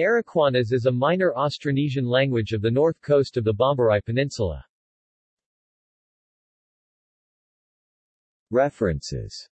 Araquanas is a minor Austronesian language of the north coast of the Bombarai Peninsula. References